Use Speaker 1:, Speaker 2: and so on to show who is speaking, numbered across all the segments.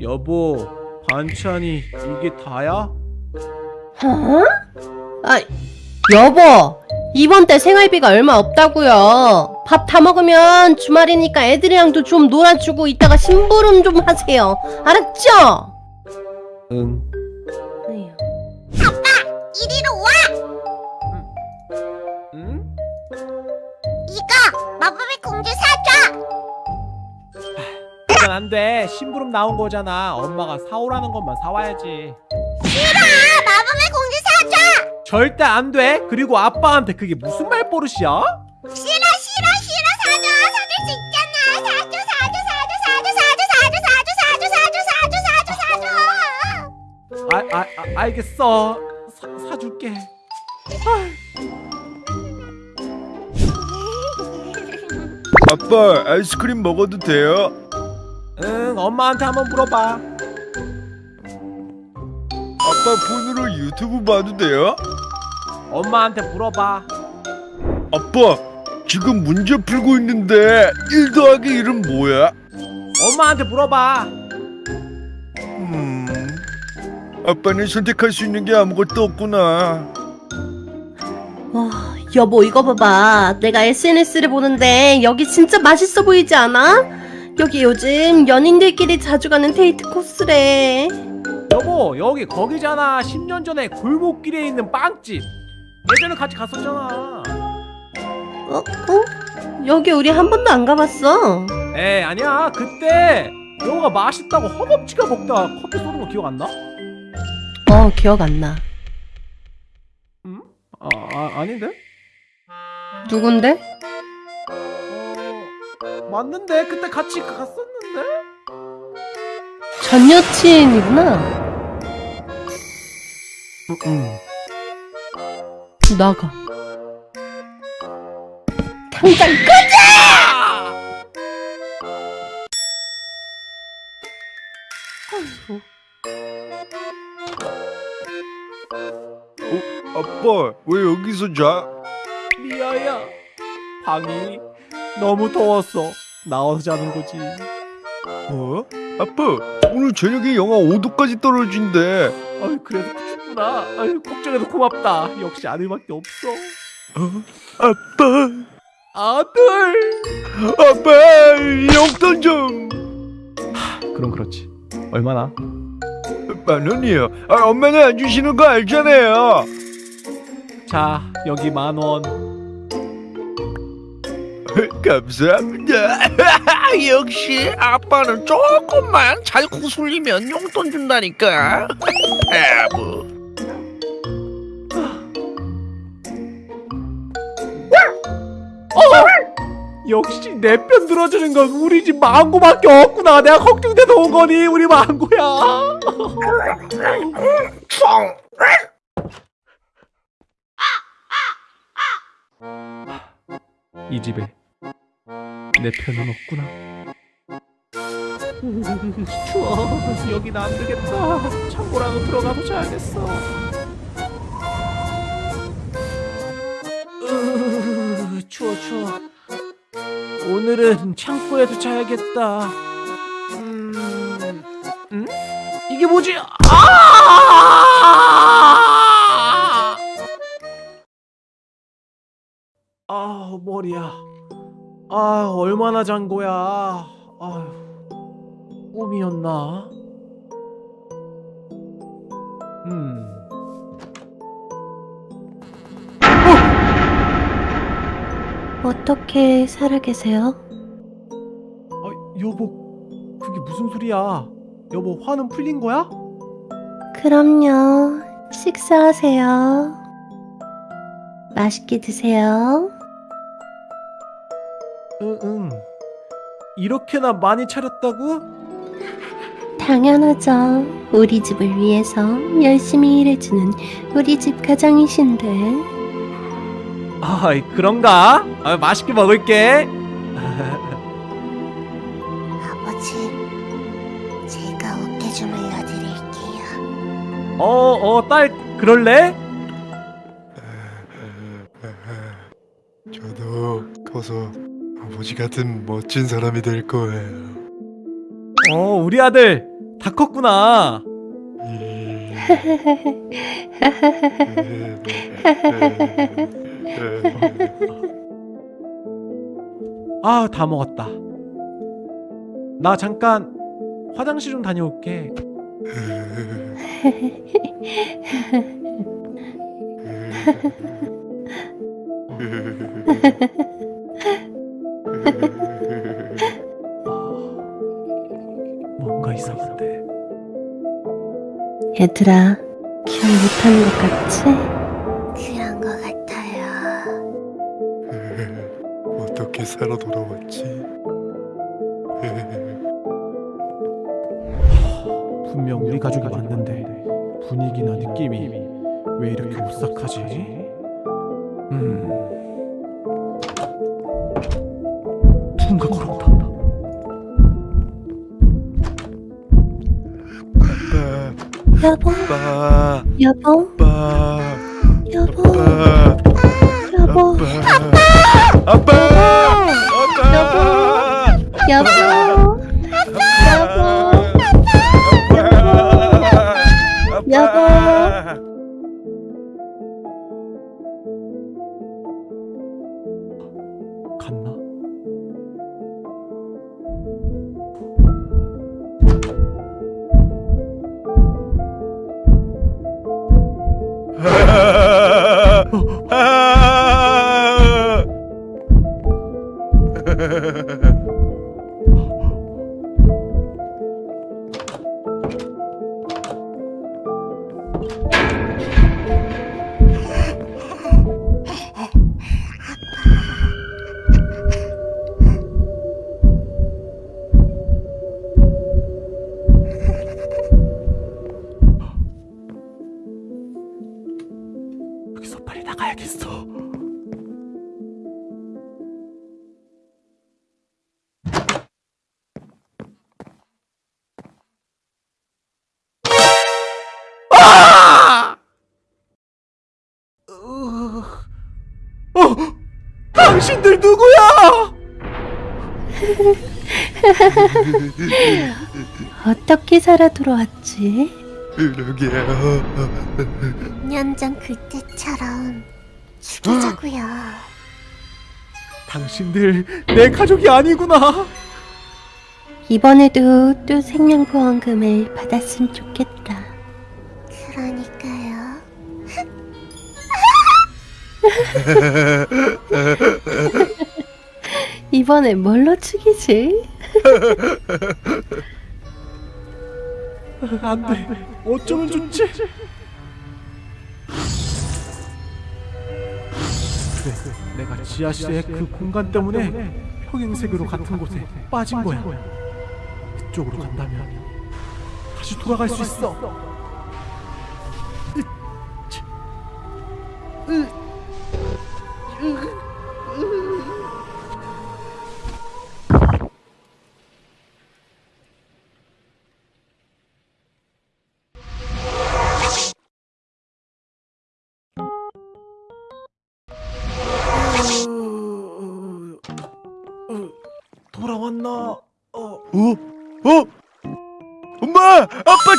Speaker 1: 여보, 반찬이 이게 다야?
Speaker 2: 어? 아, 여보. 이번 달 생활비가 얼마 없다고요. 밥 다 먹으면 주말이니까 애들이랑도 좀 놀아주고 이따가 심부름 좀 하세요. 알았죠?
Speaker 1: 응.
Speaker 2: 에휴.
Speaker 3: 이리로 와!
Speaker 1: 응?
Speaker 3: 이거 마법의 공주 사줘!
Speaker 1: 그건 안 돼. 심부름 나온 거잖아. 엄마가 사오라는 것만 사와야지.
Speaker 3: 싫어! 마법의 공주 사줘!
Speaker 1: 절대 안 돼. 그리고 아빠한테 그게 무슨 말버릇이야?
Speaker 3: 싫어 싫어 싫어 사줘! 사줄 수 있잖아! 사줘 사줘 사줘 사줘 사줘 사줘 사줘 사줘 사줘 사줘 사줘
Speaker 1: 아, 아, 아 알겠어. 사, 사줄게.
Speaker 4: 아빠 아이스크림 먹어도 돼요?
Speaker 1: 응, 엄마한테 한번 물어봐.
Speaker 4: 아빠 폰으로 유튜브 봐도 돼요?
Speaker 1: 엄마한테 물어봐.
Speaker 4: 아빠 지금 문제 풀고 있는데 1 더하기 1은 뭐야?
Speaker 1: 엄마한테 물어봐.
Speaker 4: 음 아빠는 선택할 수 있는 게 아무것도 없구나
Speaker 2: 와, 여보 이거 봐봐. 내가 SNS를 보는데 여기 진짜 맛있어 보이지 않아? 여기 요즘 연인들끼리 자주 가는 데이트 코스래.
Speaker 1: 여보, 여기 거기잖아. 10년 전에 골목길에 있는 빵집. 예전에 같이 갔었잖아.
Speaker 2: 어? 어? 여기 우리 한 번도 안 가봤어.
Speaker 1: 에 아니야. 그때 여보가 맛있다고 허겁지겁 먹다가 커피 쏘는 거 기억 안 나?
Speaker 2: 어, 기억 안 나.
Speaker 1: 응? 아, 아 아닌데?
Speaker 2: 누군데?
Speaker 1: 어, 맞는데 그때 같이 갔었는데?
Speaker 2: 전 여친이구나.
Speaker 1: 응. 응.
Speaker 2: 나가. 당장 끄자! 아이고.
Speaker 4: 아빠 왜 여기서 자?
Speaker 1: 미아야, 방이 너무 더웠어. 나와서 자는 거지.
Speaker 4: 어? 아빠 오늘 저녁에 영하 5도까지 떨어진대
Speaker 1: 아유 그래도 춥구나. 아유 걱정해서 고맙다. 역시 아들밖에 없어.
Speaker 4: 어? 아빠
Speaker 1: 아들.
Speaker 4: 아빠 용돈 좀
Speaker 1: 그럼 그렇지. 얼마나?
Speaker 4: 만 원이요. 아, 엄마는 안 주시는 거 알잖아요.
Speaker 1: 자 여기 만 원.
Speaker 4: 감사합니다.
Speaker 5: 역시 아빠는 조금만 잘 구슬리면 용돈 준다니까. 아부.
Speaker 1: 역시 내 편 들어주는 건 우리 집 망고밖에 없구나. 내가 걱정돼서 온 거니 우리 망고야.
Speaker 5: 총.
Speaker 1: 이 집에 내 편은 없구나. 추워. 여긴 안 되겠다. 창고라도 들어가서 자야겠어. 으, 추워 추워. 오늘은 창고에서 자야겠다. 음, 음? 이게 뭐지? 아! 아 머리야. 아 얼마나 잔 거야. 아휴 꿈이었나? 음.
Speaker 2: 어떻게 살아계세요?
Speaker 1: 아 여보 그게 무슨 소리야? 여보 화는 풀린 거야?
Speaker 2: 그럼요. 식사하세요. 맛있게 드세요.
Speaker 1: 응 응. 이렇게나 많이 차렸다고?
Speaker 2: 당연하죠. 우리 집을 위해서 열심히 일해주는 우리 집 가장이신데.
Speaker 1: 아 그런가? 아, 맛있게 먹을게.
Speaker 3: 아버지 제가 어깨 주물러 드릴게요
Speaker 1: 어 어 딸 그럴래?
Speaker 4: 저도 커서 아버지 같은 멋진 사람이 될 거예요.
Speaker 1: 어 우리 아들 다 컸구나. 아, 다 먹었다. 나 잠깐 화장실 좀 다녀올게. 뭔가 이상한데.
Speaker 2: 얘들아, 기억 못하는 것 같지?
Speaker 3: 그런 것 같아요.
Speaker 4: 어떻게 살아 돌아왔지?
Speaker 1: 분명 우리 가족이 맞는데 분위기나 느낌이 왜 이렇게 오싹하지? 음. 누군가 걸어온다.
Speaker 4: 아빠,
Speaker 2: 여보, 여보, 여보, 여보,
Speaker 4: 아빠, 아빠, 아빠,
Speaker 2: 여보, 여보, 여보.
Speaker 1: 갔나?
Speaker 2: 어떻게 살아 돌아왔지?
Speaker 4: 그러게요.
Speaker 3: 년전 그때처럼 죽이자고요.
Speaker 1: 당신들 내 가족이 아니구나.
Speaker 2: 이번에도 또 생명보험금을 받았으면 좋겠다.
Speaker 3: 그러니까요.
Speaker 2: 이번엔 뭘로 죽이지?
Speaker 1: 안 돼. 어쩌면 좋지? 그래, 내가 지하실의 그 공간 때문에 평행세계로 같은 곳에 빠진 거야. 그쪽으로 간다면 다시 돌아갈 수 있어. 돌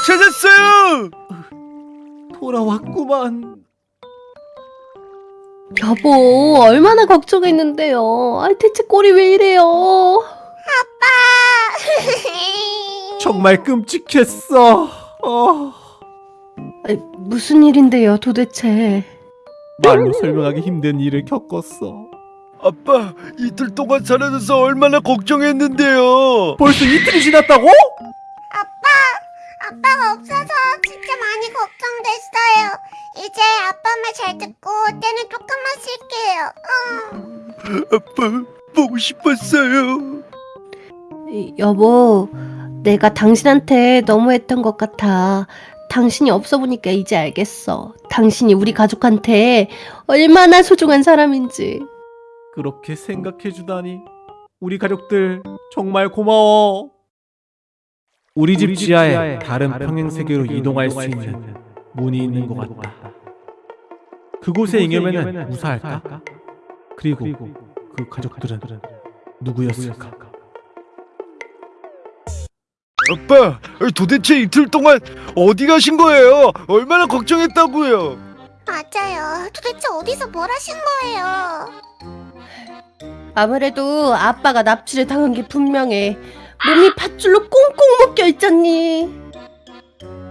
Speaker 4: 찾았어요!
Speaker 1: 돌아왔구만.
Speaker 2: 여보, 얼마나 걱정했는데요. 아, 대체 꼴이 왜 이래요?
Speaker 1: 정말 끔찍했어. 어,
Speaker 2: 아니, 무슨 일인데요, 도대체?
Speaker 1: 말로 설명하기 힘든 일을 겪었어.
Speaker 4: 아빠, 이틀 동안 사라져서 얼마나 걱정했는데요.
Speaker 1: 벌써 이틀이 지났다고?
Speaker 3: 아빠가 없어서 진짜 많이 걱정됐어요. 이제 아빠 말 잘 듣고 때는 조금만 쉴게요. 응.
Speaker 4: 아빠, 보고 싶었어요.
Speaker 2: 이, 여보, 내가 당신한테 너무했던 것 같아. 당신이 없어 보니까 이제 알겠어. 당신이 우리 가족한테 얼마나 소중한 사람인지.
Speaker 1: 그렇게 생각해 주다니. 우리 가족들 정말 고마워. 우리 집 지하에 다른 평행 세계로 이동할 수 있는 문이 있는 것 같다. 그곳에 잉여면은 무사할까? 그리고 그 가족들은 누구였을까?
Speaker 4: 아빠, 도대체 이틀 동안 어디 가신 거예요? 얼마나 걱정했다고요?
Speaker 3: 맞아요. 도대체 어디서 뭘 하신 거예요?
Speaker 2: 아무래도 아빠가 납치를 당한 게 분명해. 몸이 밧줄로 꽁꽁 묶여 있잖니.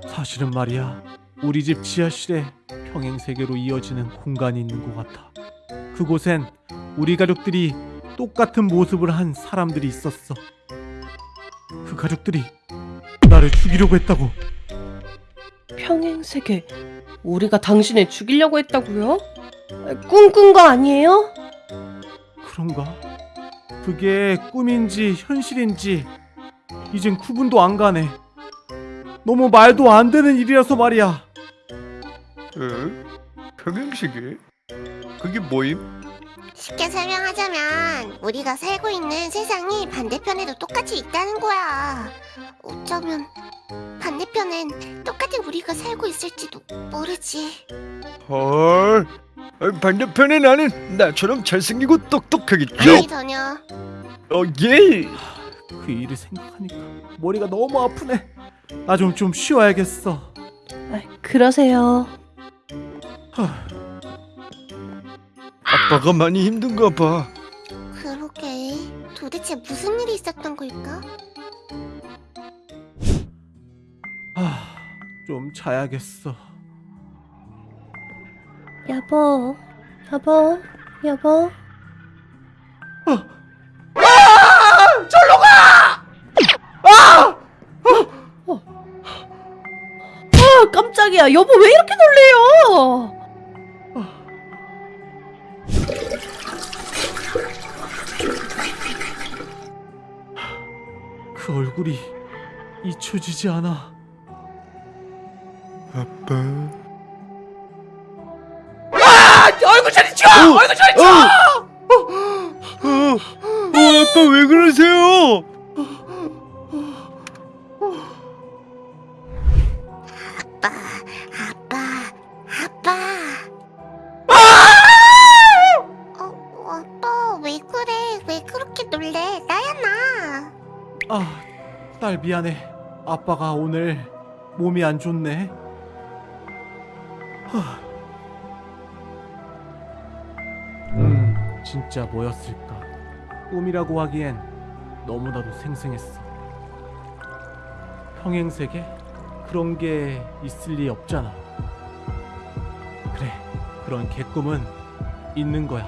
Speaker 1: 사실은 말이야 우리 집 지하실에 평행 세계로 이어지는 공간이 있는 것 같아. 그곳엔 우리 가족들이 똑같은 모습을 한 사람들이 있었어. 그 가족들이 나를 죽이려고 했다고.
Speaker 2: 평행세계. 우리가 당신을 죽이려고 했다고요? 꿈꾼 거 아니에요?
Speaker 1: 그런가? 그게 꿈인지 현실인지 이젠 구분도 안 가네. 너무 말도 안 되는 일이라서 말이야.
Speaker 4: 응? 평행시계? 그게 뭐임?
Speaker 3: 쉽게 설명하자면 우리가 살고 있는 세상이 반대편에도 똑같이 있다는 거야. 어쩌면 반대편엔 똑같은 우리가 살고 있을지도 모르지.
Speaker 4: 헐. 아, 반대편에 나는 나처럼 잘생기고 똑똑하겠죠?
Speaker 3: 아니 전혀.
Speaker 4: 어, 예.
Speaker 1: 그 일을 생각하니까 머리가 너무 아프네. 나 좀 좀 쉬어야겠어.
Speaker 2: 아, 그러세요.
Speaker 4: 아빠가 많이 힘든가 봐.
Speaker 3: 그러게. 도대체 무슨 일이 있었던 걸까?
Speaker 1: 아, 좀 자야겠어.
Speaker 2: 여보, 여보, 여보. 아, 깜짝이야. 여보 왜 이렇게 놀래요?
Speaker 1: 그 얼굴이 잊혀지지 않아.
Speaker 4: 아빠.
Speaker 1: 얼굴 자리 치워! 얼굴 자리 치워!
Speaker 4: 어, 어, 아빠 왜 그러세요?
Speaker 3: 아빠, 아빠, 아빠. 어, 아빠 왜 그래? 왜 그렇게 놀래? 나야 나.
Speaker 1: 아, 딸 미안해. 아빠가 오늘 몸이 안 좋네. 하. 진짜 뭐였을까? 꿈이라고 하기엔 너무나도 생생했어. 평행세계? 그런 게 있을 리 없잖아. 그래, 그런 개꿈은 있는 거야.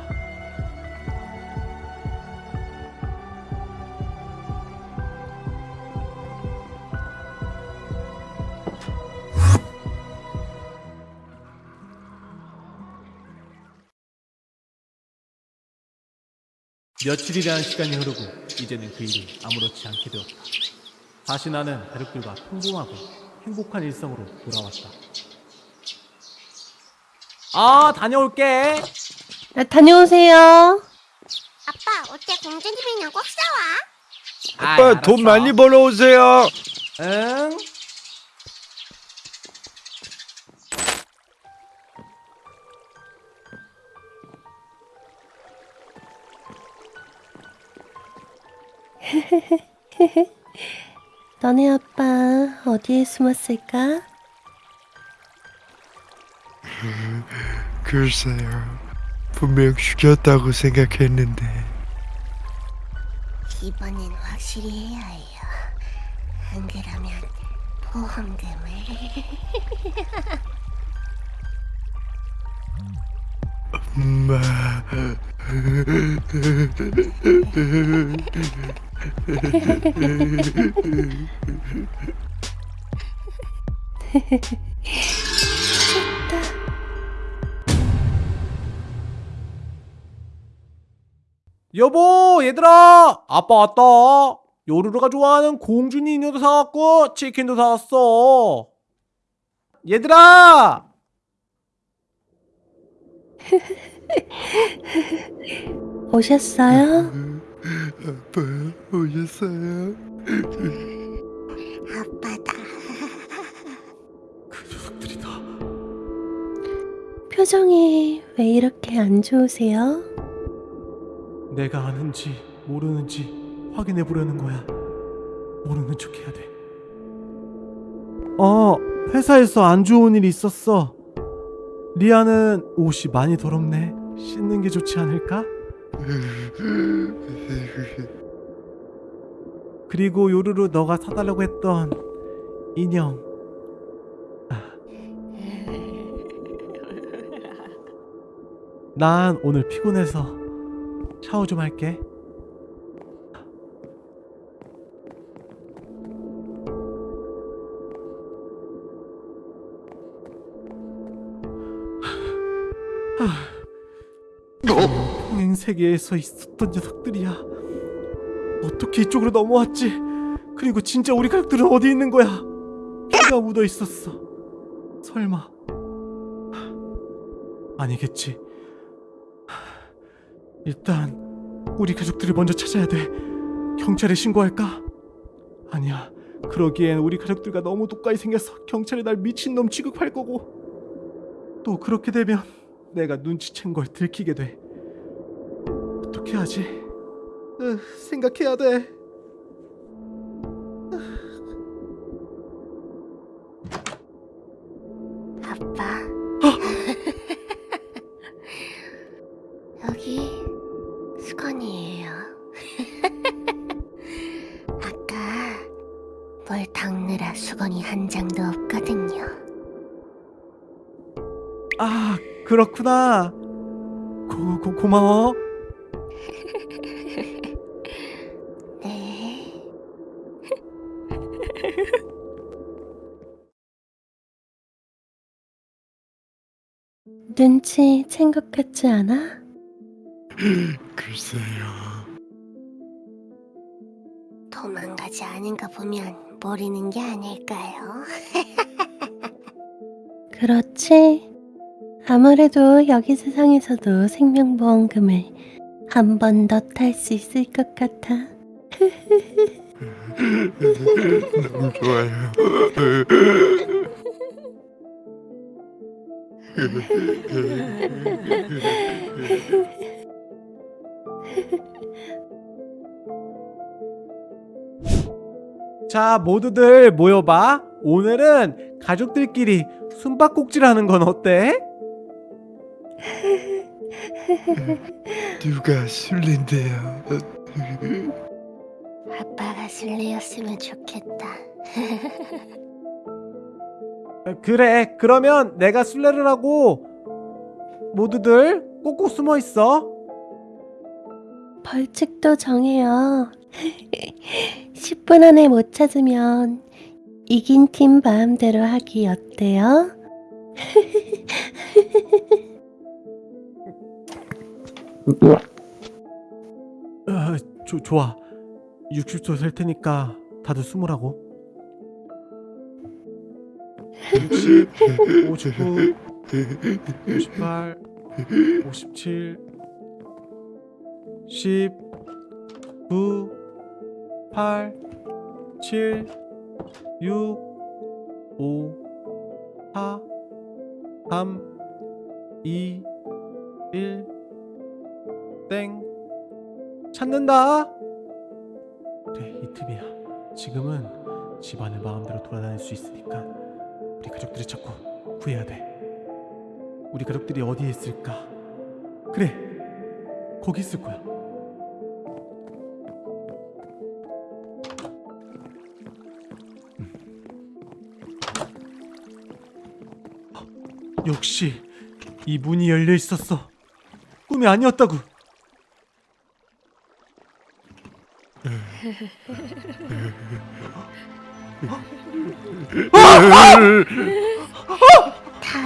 Speaker 1: 며칠이라는 시간이 흐르고 이제는 그 일이 아무렇지 않게 되었다. 다시 나는 가족들과 평범하고 행복한 일상으로 돌아왔다. 아, 다녀올게.
Speaker 2: 아, 다녀오세요.
Speaker 3: 아빠 어때 공주님이랑 꼭 싸워?
Speaker 4: 아빠 돈 많이 벌어오세요.
Speaker 1: 응?
Speaker 2: 너네 아빠 어디에 숨었을까?
Speaker 4: 글쎄요. 분명 죽였다고 생각했는데.
Speaker 3: 이번엔 확실히 해야 해요. 안 그러면 보험금을.
Speaker 4: 엄마.
Speaker 1: 여보, 얘들아! 아빠 왔다! 요루루가 좋아하는 공주니 인형도 사왔고, 치킨도 사왔어! 얘들아!
Speaker 2: 오셨어요?
Speaker 4: 아빠 오셨어요?
Speaker 3: 아빠다.
Speaker 1: 그 녀석들이다.
Speaker 2: 표정이 왜 이렇게 안 좋으세요?
Speaker 1: 내가 아는지 모르는지 확인해 보려는 거야. 모르는 척 해야 돼. 어, 회사에서 안 좋은 일이 있었어. 리아는 옷이 많이 더럽네. 씻는 게 좋지 않을까? 그리고 요루루 너가 사달라고 했던 인형. 아. 난 오늘 피곤해서 샤워 좀 할게. 평행 세계에서 있었던 녀석들이야. 어떻게 이쪽으로 넘어왔지? 그리고 진짜 우리 가족들은 어디 있는 거야? 피가 묻어 있었어. 설마 아니겠지. 일단 우리 가족들을 먼저 찾아야 돼. 경찰에 신고할까? 아니야. 그러기엔 우리 가족들과 너무 똑같이 생겨서 경찰이 날 미친놈 취급할 거고 또 그렇게 되면 내가 눈치챈 걸 들키게 돼. 어떻게 하지? 으, 생각해야 돼.
Speaker 3: 아빠. 여기 수건이에요. 아까 뭘 닦느라 수건이 한 장도 없거든요.
Speaker 1: 아, 그렇구나. 고, 고, 고마워.
Speaker 2: 눈치 챈 것 같지 않아?
Speaker 4: 글쎄요.
Speaker 3: 도망가지 않은 거 보면 모르는 게 아닐까요?
Speaker 2: 그렇지. 아무래도 여기 세상에서도 생명보험금을 한 번 더 탈 수 있을 것 같아.
Speaker 4: 너무 좋아요.
Speaker 1: 자, 모두들 모여봐. 오늘은 가족들끼리 숨바꼭질 하는 건 어때?
Speaker 4: 누가 술래인데요?
Speaker 3: 아빠가 술래였으면 좋겠다.
Speaker 1: 어, 그래. 그러면 내가 술래를 하고 모두들 꼭꼭 숨어 있어.
Speaker 2: 벌칙도 정해요. 10분 안에 못 찾으면 이긴 팀 마음대로 하기 어때요?
Speaker 1: 어, 조, 좋아. 60초 셀 테니까 다들 숨으라고. 60, 59, 58, 57, 10, 9, 8, 7, 6, 5, 4, 3, 2, 1, 땡. 찾는다. 그래 이 틈이야. 지금은 집안을 마음대로 돌아다닐 수 있으니까 우리 가족들을 찾고 구해야 돼. 우리 가족들이 어디에 있을까? 그래 거기 있을 거야. 음. 어, 역시 이 문이 열려 있었어. 꿈이 아니었다고.
Speaker 3: 다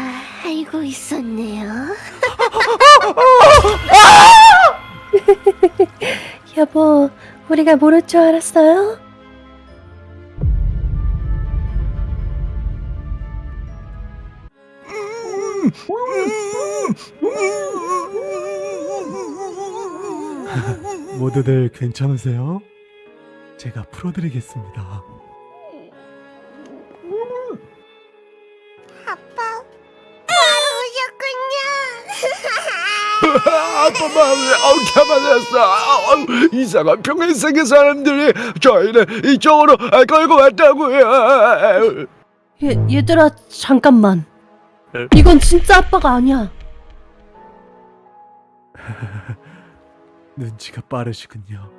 Speaker 3: 알고 있었네요.
Speaker 2: 여보, 우리가 모를 줄 알았어요?
Speaker 1: 모두들 괜찮으세요? 제가 풀어드리겠습니다.
Speaker 3: 오셨군요.
Speaker 4: 아빠만 어, 잡아냈어. 어, 이상한 평행세계 사람들이 저희를 이쪽으로 아, 끌고 왔다고요.
Speaker 2: 얘, 얘들아, 잠깐만.
Speaker 6: 에?
Speaker 2: 이건 진짜 아빠가 아니야.
Speaker 1: 눈치가 빠르시군요.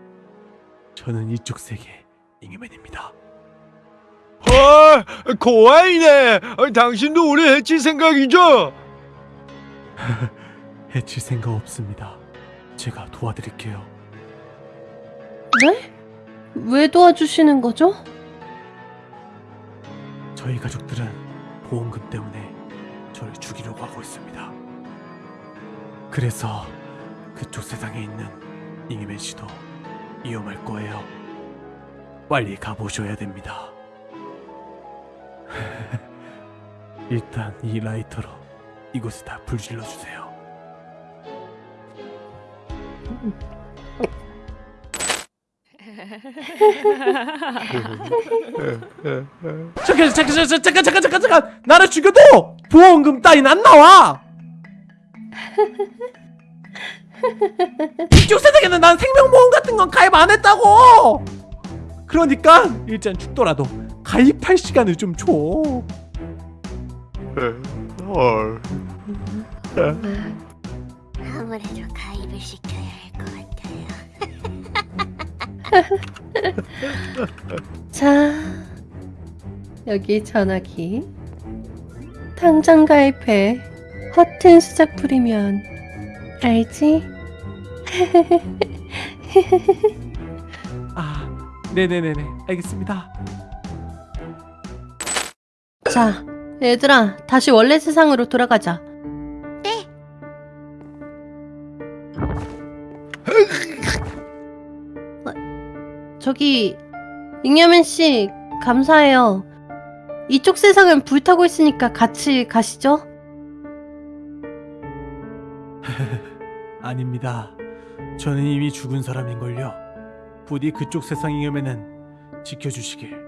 Speaker 1: 저는 이쪽 세계 잉여맨입니다.
Speaker 6: 아, 고아이네. 아, 당신도 우리 해칠 생각이죠?
Speaker 1: 해칠 생각 없습니다. 제가 도와드릴게요.
Speaker 2: 네? 왜 도와주시는 거죠?
Speaker 1: 저희 가족들은 보험금 때문에 저를 죽이려고 하고 있습니다. 그래서 그쪽 세상에 있는 잉여맨 씨도 위험할 거예요. 빨리 가보셔야 됩니다. 일단 이 라이터로 이곳에 다 불질러 주세요. 잠깐 잠깐 잠깐 잠깐 잠깐 잠깐 잠깐 나를 죽여도 보험금 따윈 안 나와. 이쪽 세상에는 난 생명보험 같은 건 가입 안 했다고. 그러니까 일단 죽더라도 가입할 시간을 좀 줘.
Speaker 6: 헐.
Speaker 7: 아무래도 가입을 시켜야.
Speaker 2: 자, 여기 전화기. 당장 가입해. 허튼 수작 부리면 알지?
Speaker 1: 아, 네네네네, 알겠습니다.
Speaker 2: 자, 얘들아, 다시 원래 세상으로 돌아가자. 저기 잉여맨 씨 감사해요. 이쪽 세상은 불타고 있으니까 같이 가시죠.
Speaker 1: 아닙니다. 저는 이미 죽은 사람인걸요. 부디 그쪽 세상 잉여맨은 지켜주시길.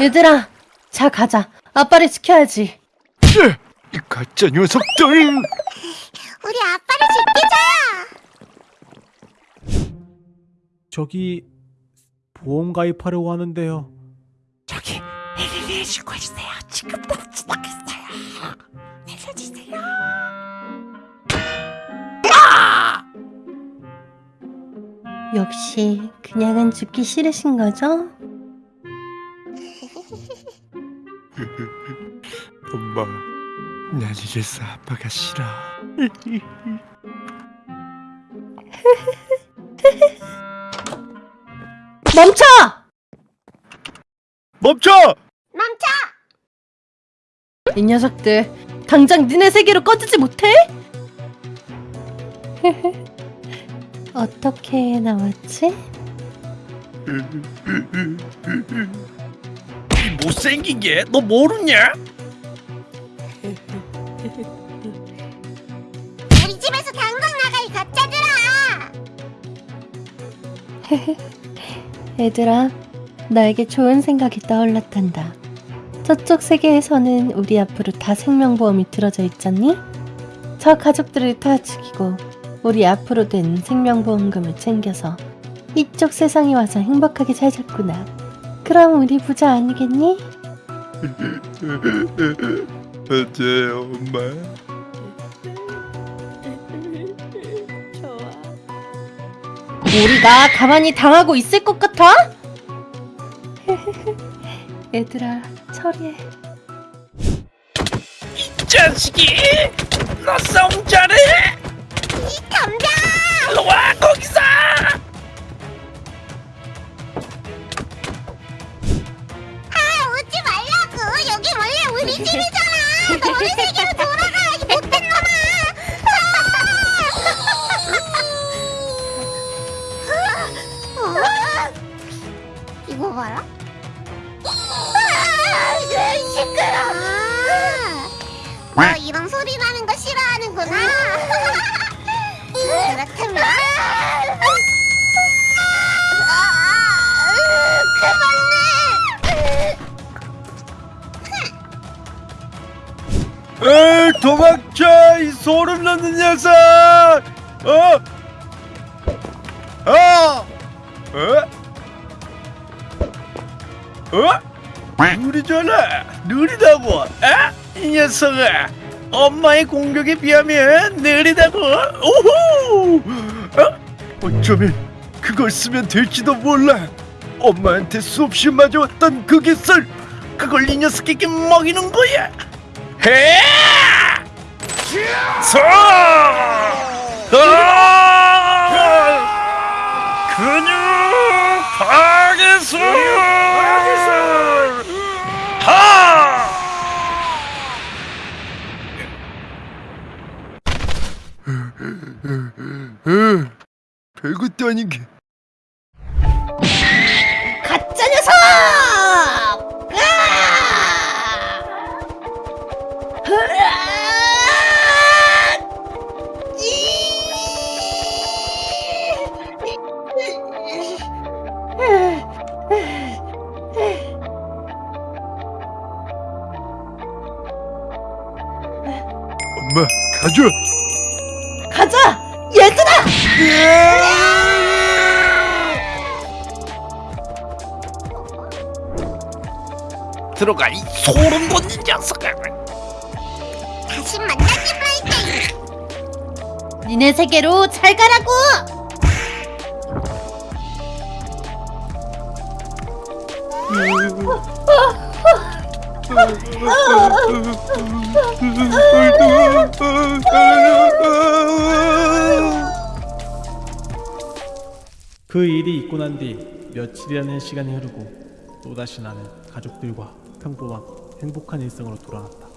Speaker 2: 얘들아, 자 가자. 아빠를 지켜야지.
Speaker 6: 이 가짜 녀석들!
Speaker 7: 우리 아빠를 지키자.
Speaker 1: 저기 보험 가입하려고 하는데요.
Speaker 7: 저기 헬리를 해주고 있어요. 지금도 지나갔어요. 알려주세요.
Speaker 2: 역시 그냥은 죽기 싫으신 거죠?
Speaker 6: 이제서 아빠가 싫어.
Speaker 2: 멈춰!
Speaker 6: 멈춰!
Speaker 7: 멈춰!
Speaker 2: 이 녀석들 당장 니네 세계로 꺼지지 못해? 어떻게 나왔지?
Speaker 4: 이 못생긴 게 너 모르냐?
Speaker 2: 얘들아, 나에게 좋은 생각이 떠올랐단다. 저쪽 세계에서는 우리 앞으로 다 생명보험이 들어져 있잖니? 저 가족들을 다 죽이고 우리 앞으로 된 생명보험금을 챙겨서 이쪽 세상에 와서 행복하게 살자꾸나. 그럼 우리 부자 아니겠니?
Speaker 6: 맞아요, 엄마.
Speaker 2: 우리가 가만히 당하고 있을 것 같아? 얘들아, 처리해.
Speaker 4: 이 자식이 너 싸움 잘해?
Speaker 7: 이 덤벼!
Speaker 4: 일로 와 거기서!
Speaker 7: 아 오지 말라고. 여기 원래 우리 집이잖아. 너네 세계로 돌 이거 봐라. 아, 시끄러. 너 어, 이런 소리 나는 거 싫어하는구나. 그렇다면. 어,
Speaker 4: 에이 도망쳐 이 소름 돋는 녀석. 어? 어? 에? 어? 느리잖아 느리다고 에? 이 녀석아 엄마의 공격에 비하면 느리다고 오호 어? 어쩌면 그걸 쓰면 될지도 몰라 엄마한테 수없이 맞아왔던 그 기술 그걸 이 녀석에게 먹이는 거야 해! 서! 아! 근육 파괴술! 별것도 아닌 게
Speaker 2: 가짜 녀석!
Speaker 4: 엄마 가져
Speaker 2: 가자! 얘들아!
Speaker 5: 들어가 이 소름 돋는 녀석아
Speaker 3: 다시 만나지 말게.
Speaker 2: 니네 세계로 잘 가라고!
Speaker 1: 그 일이 있고 난 뒤 며칠이라는 시간이 흐르고 또다시 나는 가족들과 평범한 행복한 일상으로 돌아왔다.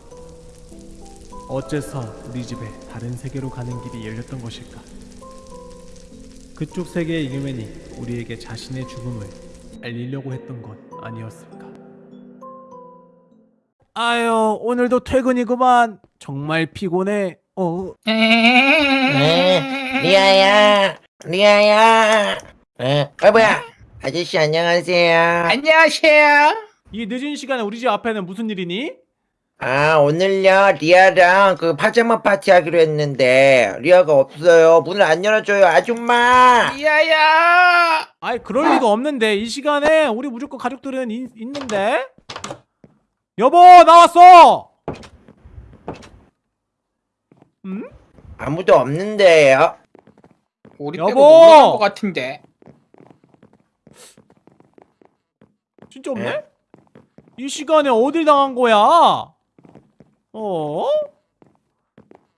Speaker 1: 어째서 우리 집에 다른 세계로 가는 길이 열렸던 것일까? 그쪽 세계의 이그맨이 우리에게 자신의 죽음을 알리려고 했던 것 아니었을까? 아유 오늘도 퇴근이구만 정말 피곤해 어
Speaker 8: 네, 리아야, 리아야. 어, 어 뭐야? 아저씨 안녕하세요.
Speaker 5: 안녕하세요
Speaker 1: 이 늦은 시간에 우리 집 앞에는 무슨 일이니?
Speaker 8: 아 오늘요 리아랑 그 파자마 파티 하기로 했는데 리아가 없어요. 문을 안 열어줘요, 아줌마.
Speaker 5: 리아야
Speaker 1: 아이 그럴 리가 없는데 이 시간에 우리 무조건 가족들은 이- 있는데 여보 나왔어 음?
Speaker 8: 아무도 없는데요.
Speaker 5: 우리
Speaker 1: 여보!
Speaker 5: 빼고 간것 같은데
Speaker 1: 진짜 없네?
Speaker 8: 에?
Speaker 1: 이 시간에 어딜 당한 거야? 어?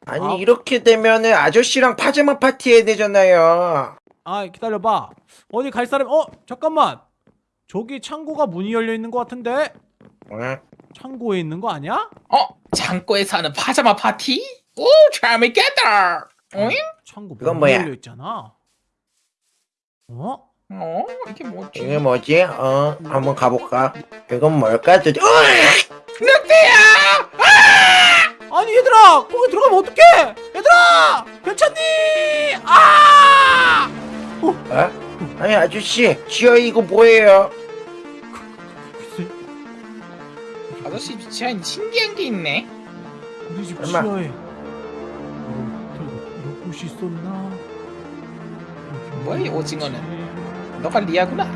Speaker 8: 아니
Speaker 1: 아.
Speaker 8: 이렇게 되면은 아저씨랑 파자마 파티 해야 되잖아요.
Speaker 1: 아 기다려봐 어디 갈 사람 어 잠깐만 저기 창고가 문이 열려 있는 것 같은데
Speaker 8: 응?
Speaker 1: 창고에 있는 거 아니야?
Speaker 5: 어? 창고에서 하는 파자마 파티? 오 재밌겠다 응?
Speaker 1: 창고
Speaker 8: 이건
Speaker 1: 문이
Speaker 8: 뭐야?
Speaker 1: 열려 있잖아 어?
Speaker 5: 어? 이게 뭐지?
Speaker 8: 이게 뭐지? 어, 한번 가볼까? 이건 뭘까? 도대체? 어!
Speaker 5: 늑대야!
Speaker 1: 아니 얘들아 거기 들어가면 어떡해 얘들아 괜찮니 아
Speaker 8: 어? 아니 아저씨, 지하 이거 뭐예요?
Speaker 5: 아저씨 지하에 신기한 게 있네
Speaker 1: 우리 집
Speaker 8: 얼마?
Speaker 1: 지하에 이런 이런 곳이 있었나
Speaker 5: 뭐야, 이 오징어는? 너가 리아구나.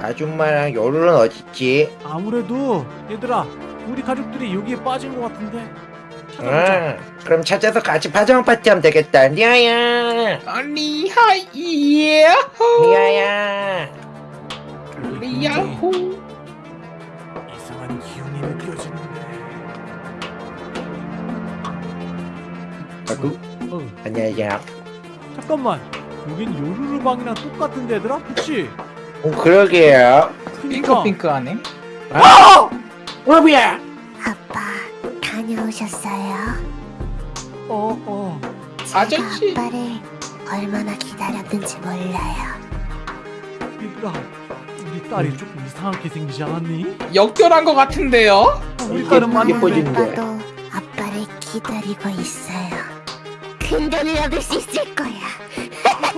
Speaker 8: 아줌마랑 요루는 어딨지?
Speaker 1: 아무래도 얘들아 우리 가족들이 여기에 빠진 것 같은데. 찾아보자.
Speaker 8: 응, 그럼 찾아서 같이 파자마 파티 하면 되겠다. 리아야,
Speaker 5: 아, 리아 이야호.
Speaker 8: 리아야.
Speaker 5: 리아호.
Speaker 1: 이상한 기운이 느껴지는데.
Speaker 8: 아구,
Speaker 1: 어.
Speaker 8: 안녕하세요.
Speaker 1: 잠깐만 여긴 요루루 방이랑 똑같은데 얘들아 그치?
Speaker 8: 어, 그러게요.
Speaker 1: 그니까
Speaker 5: 핑크핑크하네
Speaker 8: 어, 뭐야?
Speaker 3: 아빠 다녀오셨어요?
Speaker 1: 어어
Speaker 3: 제가
Speaker 5: 아저씨.
Speaker 3: 아빠를 얼마나 기다렸는지 몰라요.
Speaker 1: 얘들아 우리 딸이 조금 이상하게 생기지 않았니?
Speaker 5: 역결한 것 같은데요?
Speaker 1: 우리 딸은 맞는데
Speaker 8: 예뻐지는데.
Speaker 3: 아빠도 아빠를 기다리고 있어요. 큰 돈을 얻을 수 있을 거야. 아빠!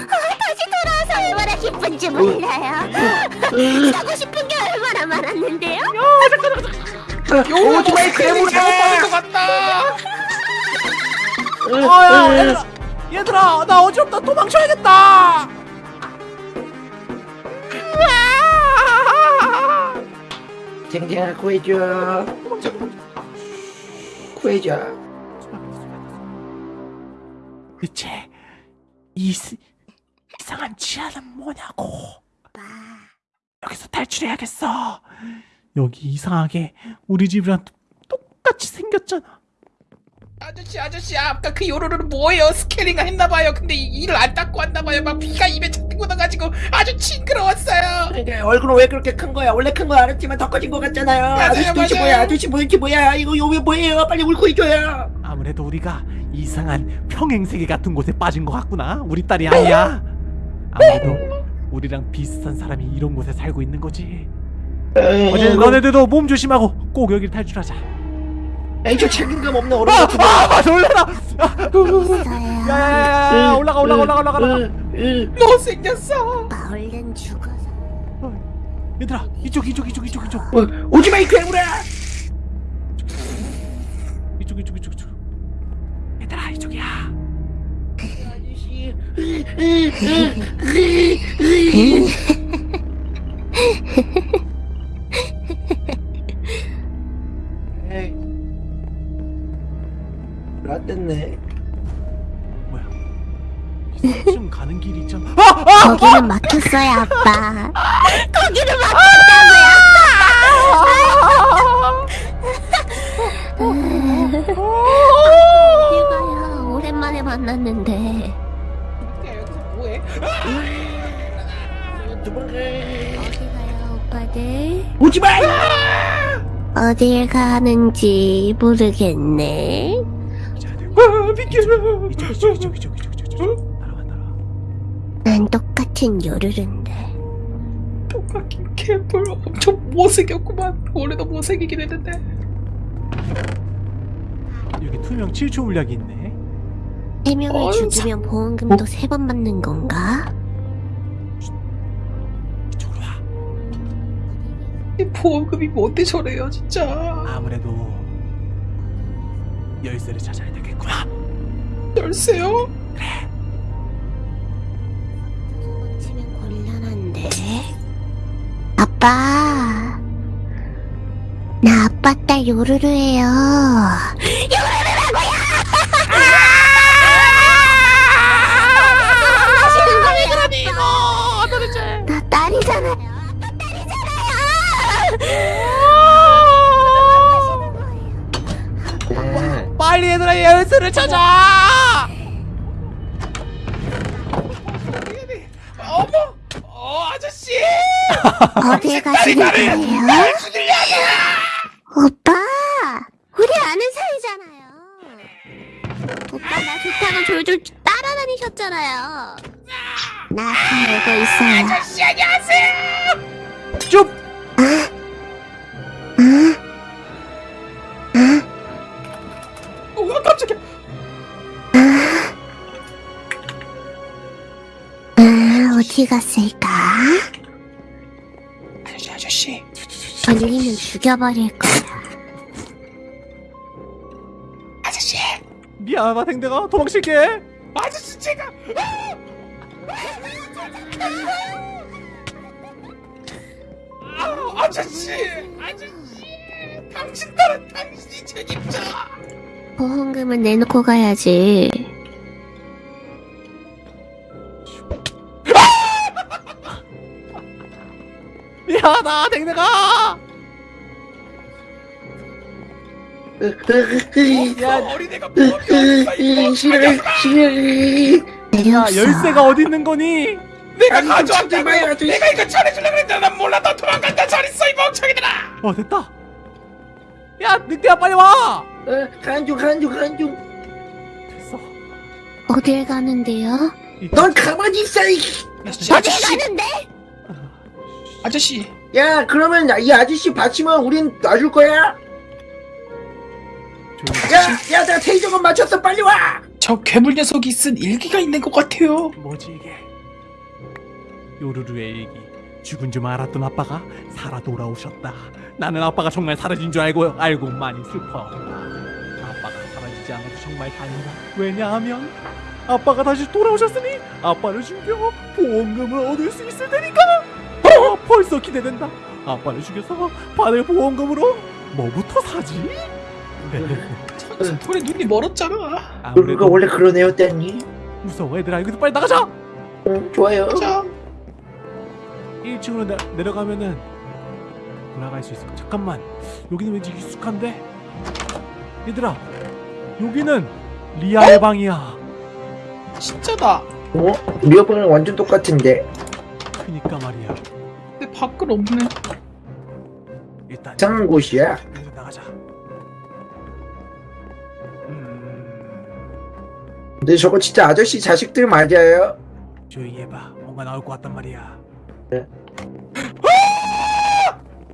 Speaker 3: 어, 다시 돌아와서 얼마나 기쁜지 몰라요. 사고 싶은 게 얼마나 많았는데요?
Speaker 5: 요로
Speaker 8: 오토바이
Speaker 5: 스케일링
Speaker 8: 괴물이야!
Speaker 5: 잘못 받은 것 같다.
Speaker 1: 아야 얘들아 얘들아 나 어지럽다 도망쳐야겠다
Speaker 8: 쟁쟁아 구해줘 구해줘
Speaker 1: 대체 이 스- 이상한 지하는 뭐냐고. 여기서 탈출해야겠어. 여기 이상하게 우리 집이랑 똑- 똑같이 생겼잖아
Speaker 5: 아저씨 아저씨 아까 그 요로로는 뭐예요? 스케일링 했나봐요. 근데 이- 이를 안 닦고 왔나봐요. 막 피가 입에 착 묻어가지고 아주 징그러웠어요.
Speaker 8: 그러니까 얼굴은 왜 그렇게 큰 거야 원래 큰거 알았지만 더 커진 거 같잖아요
Speaker 5: 맞아요,
Speaker 8: 아저씨 도대체
Speaker 5: 맞아요.
Speaker 8: 뭐야 아저씨 도대체 뭐야 이거 요왜 뭐예요 빨리 울고 해줘요
Speaker 1: 아무래도 우리가 이상한 평행세계 같은 곳에 빠진 것 같구나 우리 딸이 아니야 아무래도 우리랑 비슷한 사람이 이런 곳에 살고 있는 거지 어제 너네들도 몸 조심하고 꼭 여길 탈출하자
Speaker 8: 에이 저 책임감 없는 어른
Speaker 1: 아,
Speaker 8: 같은
Speaker 1: 거아 놀래라. 야야야야 올라가 올라가 올라가 올라가 올라가.
Speaker 5: 너 생겼어.
Speaker 3: 얼른 죽어서.
Speaker 1: 얘들아 이쪽 이쪽 이쪽 이쪽 이쪽.
Speaker 8: 오지마 이 괴물아!
Speaker 1: 이쪽 이쪽 이쪽 이쪽. 얘들아 이쪽이야.
Speaker 8: 아저씨 라떼네
Speaker 1: 뭐야 좀 가는 길이 있잖아 아! 아!
Speaker 3: 거기는 막혔어요, 아빠. 거기는 막혔다고요. 이거요. 오랜만에 만났는데.
Speaker 5: 야, 여기서 뭐해?
Speaker 8: 도망가
Speaker 3: 어디 가요, 오빠들?
Speaker 8: 오지 마
Speaker 3: 어딜 가는지 모르겠네.
Speaker 5: 아, 비켜라.
Speaker 1: 이쪽 이쪽 이쪽 이쪽 이쪽 이쪽 이쪽 따라와 따라와
Speaker 3: 난 똑같은 요루른데.
Speaker 5: 똑같긴 개뿔 엄청 못생겼구만. 원래도 못생기긴 했는데.
Speaker 1: 여기 투명 7초 물약이 있네
Speaker 3: 세 명을
Speaker 5: 어휴,
Speaker 3: 죽이면 보험금도 세 번 받는 건가?
Speaker 1: 이쪽으로 와
Speaker 5: 이 보험금이 뭔데 저래요, 진짜.
Speaker 1: 아무래도 열쇠를 찾아야 되겠구나
Speaker 5: 열쇠요?
Speaker 3: 치면 곤란한데. 아빠. 나 아빠 딸 요루루예요. 요루루라고요!
Speaker 1: 빨리 얘들아 열쇠를 찾아
Speaker 5: 어머! 어, 아저씨!
Speaker 3: 어딜 가시는 거예요? 오빠, 우리 아는 사이잖아요. 오빠 나 좋다고 졸졸 따라다니셨잖아요. 나 알고 있어요.
Speaker 5: 아저씨, 안녕하세요!
Speaker 1: 쭉
Speaker 5: 어,
Speaker 3: 어디 갔을까?
Speaker 5: 아저씨, 아저씨.
Speaker 3: 걸리면 죽여버릴 거야.
Speaker 5: 아저씨.
Speaker 1: 미안하다 댕댕아 도망칠게
Speaker 5: 아저씨, 제가. 아, 아저씨! 아저씨! 당신 딸은 당신이 책임져!
Speaker 3: 보험금은 내놓고 가야지.
Speaker 1: 미안하다 댕댕아
Speaker 5: 야, 어린애가 녀석아!
Speaker 1: 야. 열쇠가 어디 있는 거니
Speaker 5: 내가 가져왔다고! 내가 이거 전해주려고 했잖아! 난 몰라, 너 도망간다! 잘 있어, 이 멍청이들아!
Speaker 1: 어 됐다 야 늑대야 빨리 와
Speaker 8: 어, 간중 간중 간중
Speaker 1: 됐어
Speaker 3: 어딜 가는데요?
Speaker 8: 넌 가만히 있어 이.
Speaker 3: 어딜! 가는데?
Speaker 5: 아저씨!
Speaker 8: 야 그러면 이 아저씨 받치면 우린 놔줄 거야
Speaker 1: 조용히
Speaker 8: 야야 내가 테이저건 맞췄어 빨리 와
Speaker 5: 저 괴물 녀석이 쓴 일기가 있는 것 같아요.
Speaker 1: 뭐지 이게 요루루의 얘기 죽은 줄 알았던 아빠가 살아 돌아오셨다 나는 아빠가 정말 사라진 줄 알고 알고 많이 슬퍼. 아빠가 사라지지 않아도 정말 다행이다. 왜냐하면 아빠가 다시 돌아오셨으니 아빠를 죽여 보험금을 얻을 수 있을 테니까. 어, 벌써 기대된다. 아빠를 죽여서 받을 보험금으로 뭐부터 사지?
Speaker 5: 우리 눈이 멀었잖아.
Speaker 8: 그러니까
Speaker 1: 아무래도
Speaker 8: 원래 그런 애였다니
Speaker 1: 무서워 얘들아. 여기서 빨리 나가자.
Speaker 8: 응 좋아요.
Speaker 5: 자.
Speaker 1: 1층으로 내, 내려가면은 올라갈 수 있을 까 잠깐만. 여기는 왠지 익숙한데? 얘들아 여기는 리아의 방이야.
Speaker 5: 진짜다.
Speaker 8: 어? 우리 아빠랑 완전 똑같은데.
Speaker 1: 그니까 말이야
Speaker 5: 근데 밖은 없네.
Speaker 1: 일단
Speaker 8: 이상한 곳이야?
Speaker 1: 나가자. 음,
Speaker 8: 근데 저거 진짜 아저씨 자식들 맞아요?
Speaker 1: 조용히 해봐. 뭔가 나올 것 같단 말이야.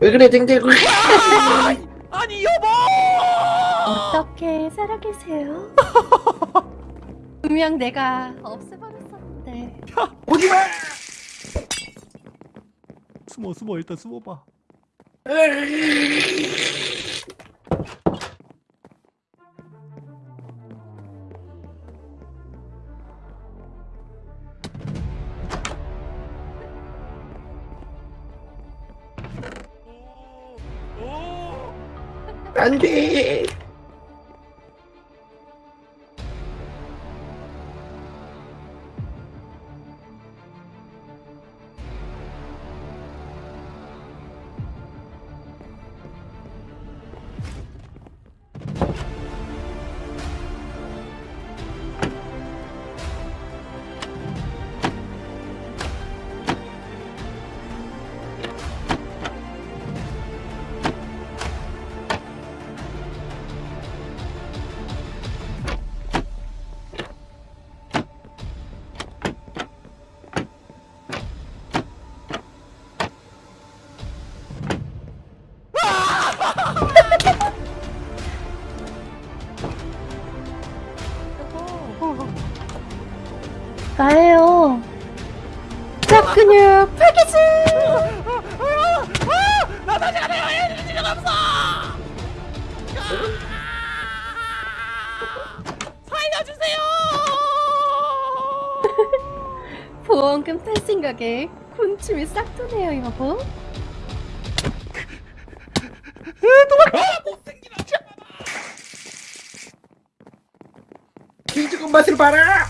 Speaker 8: 왜 그래 댕댕
Speaker 1: 아니 여보!
Speaker 2: 어떻게 살아계세요? 분명 내가 없애버렸었는데.
Speaker 8: 오지마
Speaker 1: 숨어 숨어 일단 숨어봐
Speaker 2: 탈 생각에 군침이 싹 도네요 여보
Speaker 8: 기죽은 맛을 봐라!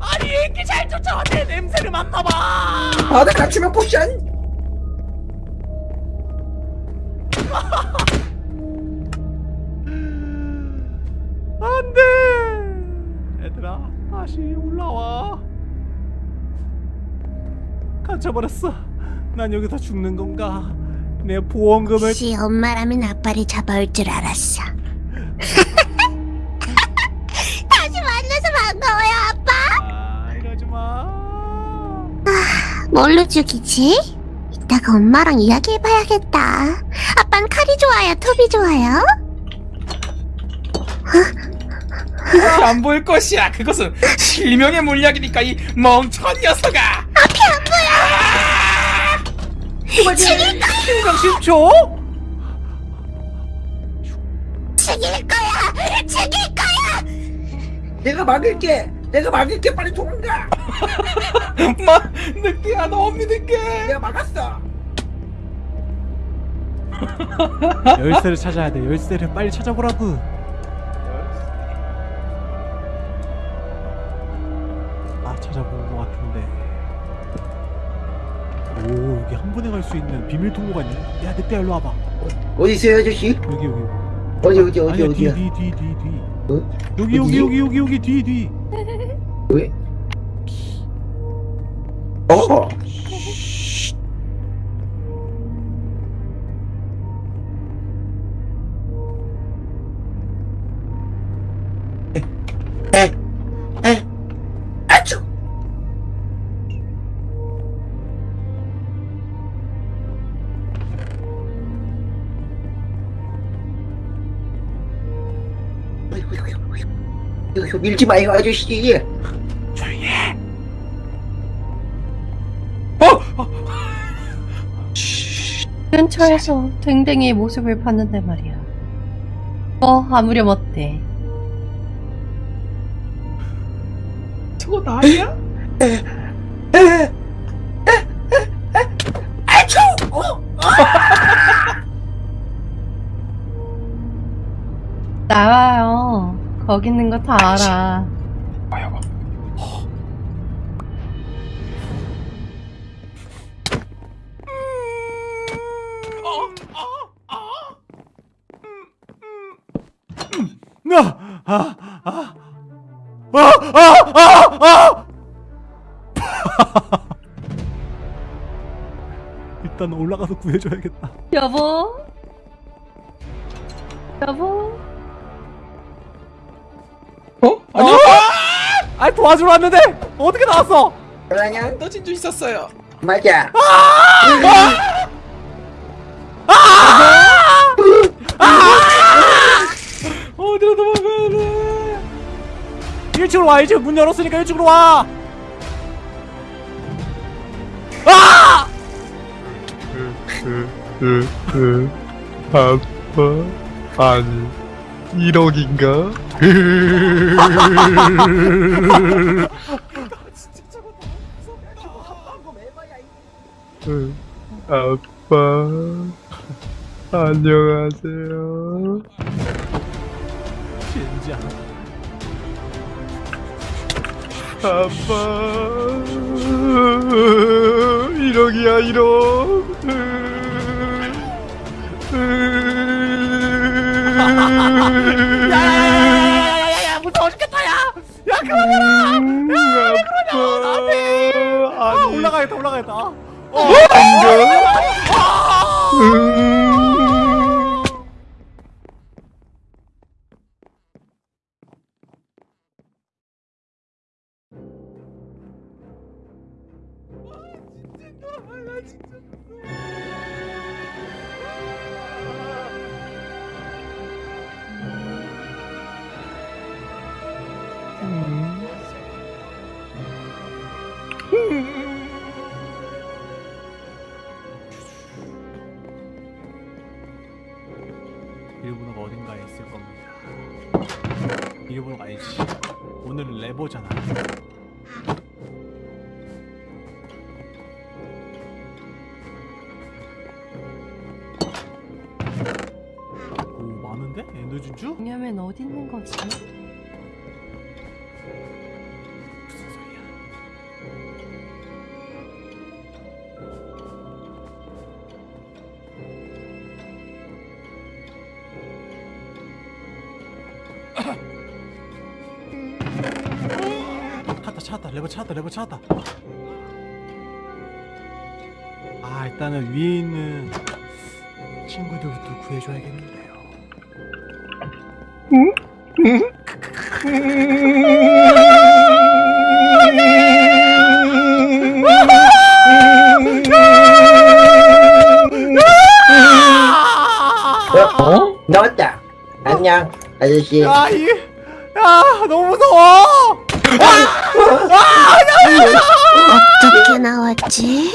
Speaker 1: 아니 이렇게 잘 쫓아와 내 냄새를 맡나봐.
Speaker 8: 바다 갖추면 포션
Speaker 1: 갇혀버렸어 난 여기서 죽는 건가 내 보험금을
Speaker 3: 혹시 엄마라면 아빠를 잡아올 줄 알았어. 다시 만나서 반가워요, 아빠.
Speaker 1: 아 이러지마
Speaker 3: 뭘로 죽이지? 이따가 엄마랑 이야기해봐야겠다. 아빤 칼이 좋아요, 톱이 좋아요?
Speaker 5: 안 보일 것이야 그것은 실명의 물약이니까 이 멍청한 녀석아.
Speaker 3: 거야,
Speaker 1: 심각 10초?
Speaker 3: 죽일 거야, 죽일 거야.
Speaker 8: 내가 막을게! 내가 막을게! 빨리 도망가!
Speaker 5: 마 늦게야 너무 늦게!
Speaker 8: 내가 막았어!
Speaker 1: 열쇠를 찾아야 돼. 열쇠를 빨리 찾아보라고 수 있는 비밀 통로가 있네 야 늑대야 일로 와봐
Speaker 8: 어디 있어요 아저씨?
Speaker 1: 여기 여기
Speaker 8: 어디 어디 어디
Speaker 1: 아니야
Speaker 8: 어디야
Speaker 1: 뒤뒤뒤 뒤뒤
Speaker 8: 어?
Speaker 1: 여기 여기? 여기 여기 여기 뒤뒤
Speaker 8: 왜? 어 어이구, 밀지 마요 아저씨
Speaker 1: 조용히 해
Speaker 5: 어? 어?
Speaker 2: 근처에서 댕댕이의 모습을 봤는데 말이야. 뭐 아무렴 어때?
Speaker 5: 저거 나야?
Speaker 2: 거기 있는 거 다 알아.
Speaker 5: 아야가.
Speaker 1: 아, 아, 아, 아, 아, 아, 아! 일단 올라가서 구해줘야겠다.
Speaker 2: 여보? 여보?
Speaker 5: 아,
Speaker 1: 도와주러 왔는데 어떻게 나왔어?
Speaker 8: 그러냐?
Speaker 5: 떠진 줄 있었어요.
Speaker 8: 맞아.
Speaker 1: 어디로 도망가야 돼? 1층으로 와, 1층 문 열었으니까 1층으로 와. 아!
Speaker 6: 아빠 아니 1억인가? 아빠 안녕하세요. 아빠 1억이야 1억
Speaker 1: 야야야야야야야 무서워 죽겠다 야. 야 그만해라.
Speaker 6: 아빠
Speaker 1: 아,
Speaker 6: 아니
Speaker 1: 올라가겠다 올라가겠다. 어. 일본어가 어딘가에 있을 겁니다. 일본어가 아니지. 오늘은 레버잖아. 오 많은데? 진주?
Speaker 2: 왜냐면 어디 있는 거지?
Speaker 1: 찾았다 레버 찾았다 레버 찾았다 아 일단은 위에 있는 친구들부터 구해줘야겠는데요
Speaker 8: 어? 나왔다. 안녕 아저씨.
Speaker 1: 야, 이, 야, 너무 무서워.
Speaker 3: 어떻게 나왔지?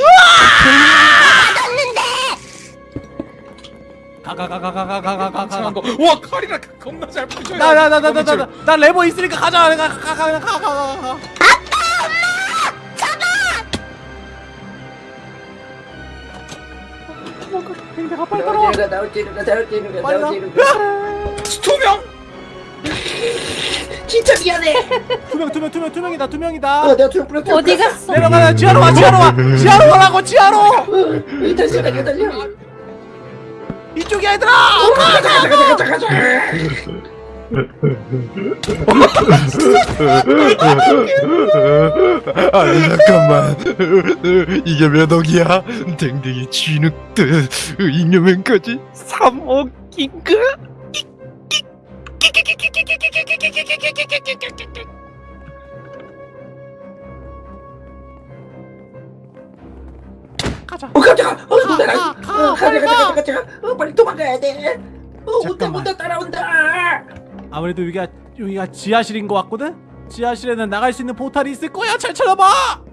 Speaker 1: 가가가가가가가가가.
Speaker 5: 이상한 거. 와 칼이라 겁나 잘 부셔요.
Speaker 1: 나나나나나나 레버 있으니까 가자. 가가가가가. 행대가 빨리 따라와.
Speaker 8: 나오지루가 나오지루가 나오지루가
Speaker 1: 빨리 나.
Speaker 8: 나오지루가.
Speaker 5: 투명.
Speaker 8: 진짜 미안해.
Speaker 1: 투명 투명 투명 투명이다
Speaker 8: 어,
Speaker 1: 투명이다.
Speaker 8: 내가 좀 불렀어.
Speaker 2: 어디 갔어?
Speaker 1: 내려가자 지하로 와 지하로 와 지하로 와라고 지하로.
Speaker 8: 달려 달려 달려.
Speaker 1: 이쪽이야 얘들아.
Speaker 8: 가자 가자 가자 가자 가자.
Speaker 6: 아니 잠깐만 이게 몇 억이야? 댕댕이 진흙듯 잉여맨까지 3억인가?
Speaker 1: 가자.
Speaker 8: 어 깜짝아. 어
Speaker 1: 가,
Speaker 8: 어, 가자
Speaker 1: 가.
Speaker 8: 가자 가자 가자. 어 빨리 도망가야 돼. 어 온다. 온다 따라온다.
Speaker 1: 아무래도 여기가 여기가 지하실인 것 같거든. 지하실에는 나갈 수 있는 포탈이 있을 거야. 잘 찾아봐.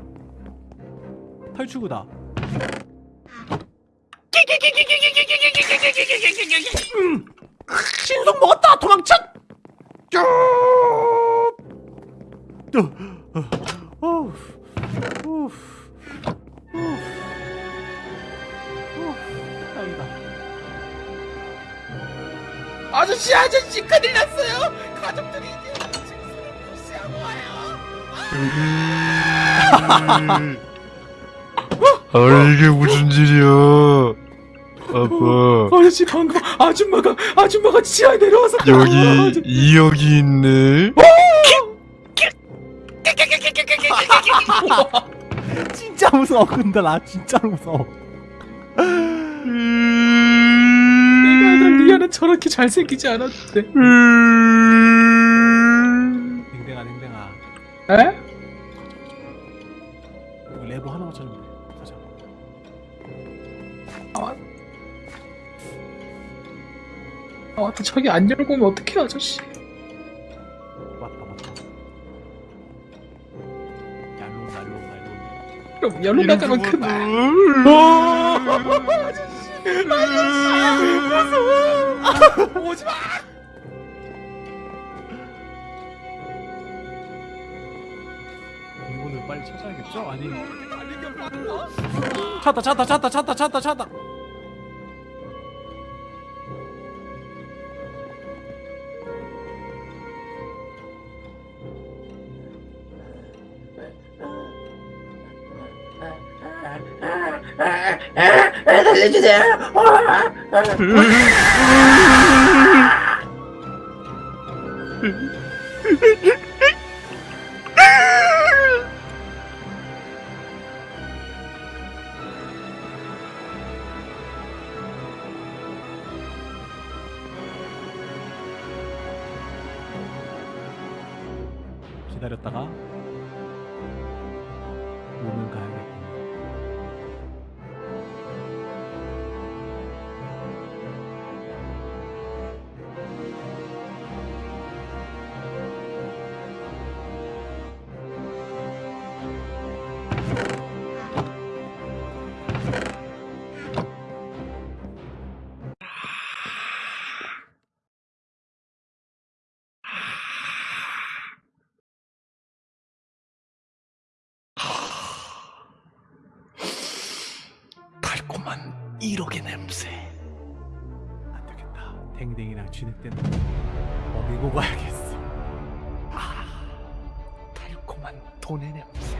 Speaker 1: 탈출구다. 신속 먹었다 도망쳐! 어, 어, 어,
Speaker 5: 아저씨 아저씨 큰일 났어요. 가족들이 이제 증서를 무시하고 와요.
Speaker 4: 아 이게 무슨 일이야 아빠
Speaker 5: 아저씨 방금 아줌마가 아줌마가 지하에 내려와서
Speaker 4: 여기 이역이 있네
Speaker 1: 진짜 무서워 근데 나 진짜로 무서워.
Speaker 5: 내가 알던 리아는 저렇게 잘생기지 않았는데
Speaker 1: 댕댕아 댕댕아.
Speaker 5: 에? 저기 안 열고 오면 어떡해 아저씨?
Speaker 1: 맞다 맞다. 얄롱 얄롱 얄롱.
Speaker 5: 그럼 열로 나가면 큰일 오지마
Speaker 1: 이거는 빨리 찾아야겠죠? 아니. 찾다 찾다 찾다 찾다 찾다 찾다
Speaker 8: 살려주
Speaker 5: 1억의 냄새.
Speaker 1: 안 되겠다. 댕댕이랑 쥐늑대는 먹이고 가야겠어.
Speaker 5: 달콤한 돈의 냄새.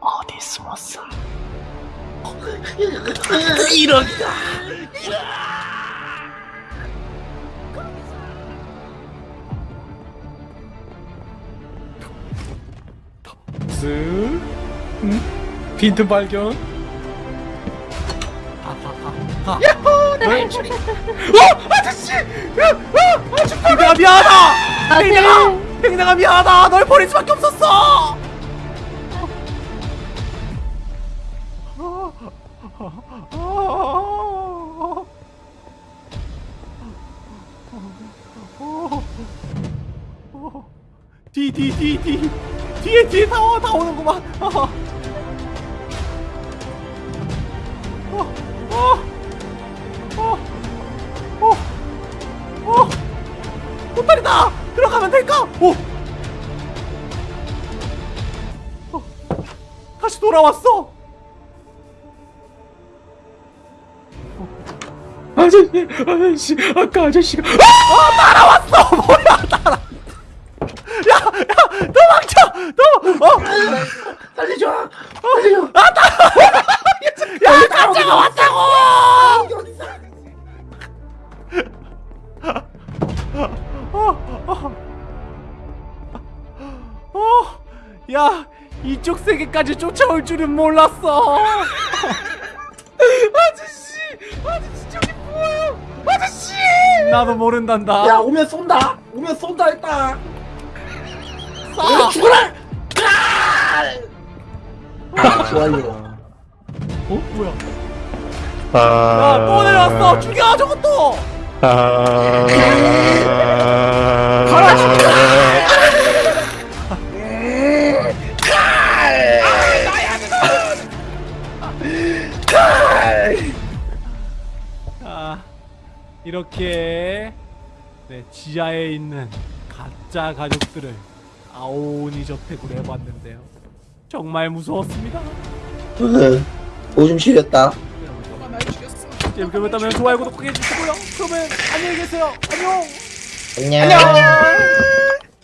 Speaker 5: 어디 숨었어? 1억이다 빈틈 발견. 야호! 내 인출이 어? 아저씨! 어
Speaker 1: 댕댕아 미안하다!
Speaker 2: 아, 네.
Speaker 1: 댕댕아 미안하다! 널 버릴 수밖에 없었어! 뒤 뒤 뒤 뒤 뒤에 뒤에 다, 와, 다 오는구만 보따리다 들어가면 될까? 오. 어, 다시 돌아왔어.
Speaker 5: 아저씨 아저씨 아까 아저씨가
Speaker 1: 따라왔어. 뭐야 따라. 야, 야, 도망쳐. 도. 어.
Speaker 8: 살려줘 살려줘
Speaker 1: 야, 남자가 왔다고. 야, 이쪽 세계까지 쫓아올 줄은 몰랐어.
Speaker 5: 아저씨 아저씨 저기 뭐예요 아저씨
Speaker 1: 나도 모른단다.
Speaker 6: 야 오면 쏜다 오면 쏜다 일단
Speaker 1: 쏴.
Speaker 6: 죽어라 아, 좋아요
Speaker 1: 어, 뭐야?
Speaker 4: 아...
Speaker 1: 야, 또 내려왔어. 죽여 저것도.
Speaker 4: 아...
Speaker 1: 가라, 죽여. 이렇게 네, 지하에 있는 가짜 가족들을 아오니 저택으로 해봤는데요. 정말 무서웠습니다.
Speaker 6: 오줌 시렸다.
Speaker 1: 재밌게 보셨다면 좋아요 구독하게 해주시고요. 그러면 안녕히 계세요. 안녕.
Speaker 8: 안녕.